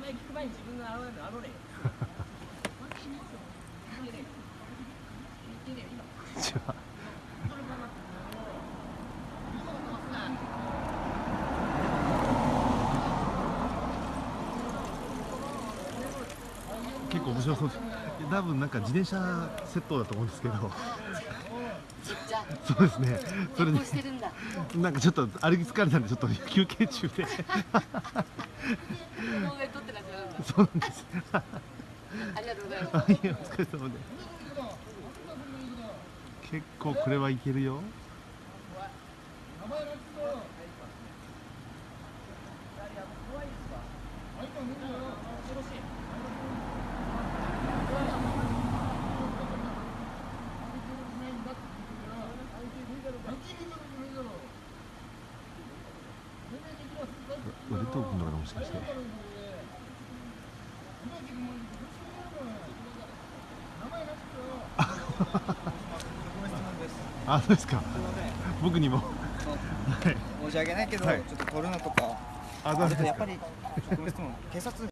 前聞く前に自分が現れるのあのねこんにちは結構面白そうです多分なんか自転車セットだと思うんですけどそうですね。それで旅行してるんだなんかちょっと歩き疲れたんでちょっと休憩中で。そうなんです。ありがとうございます。はいお疲れ様で。結構これはいけるよ腕トークのかなもしかして。あそうですか。僕にも。はい。申し訳ないけど、はい。ちょっと撮るのとか。あそうですかちょっとやっぱり職務質問警察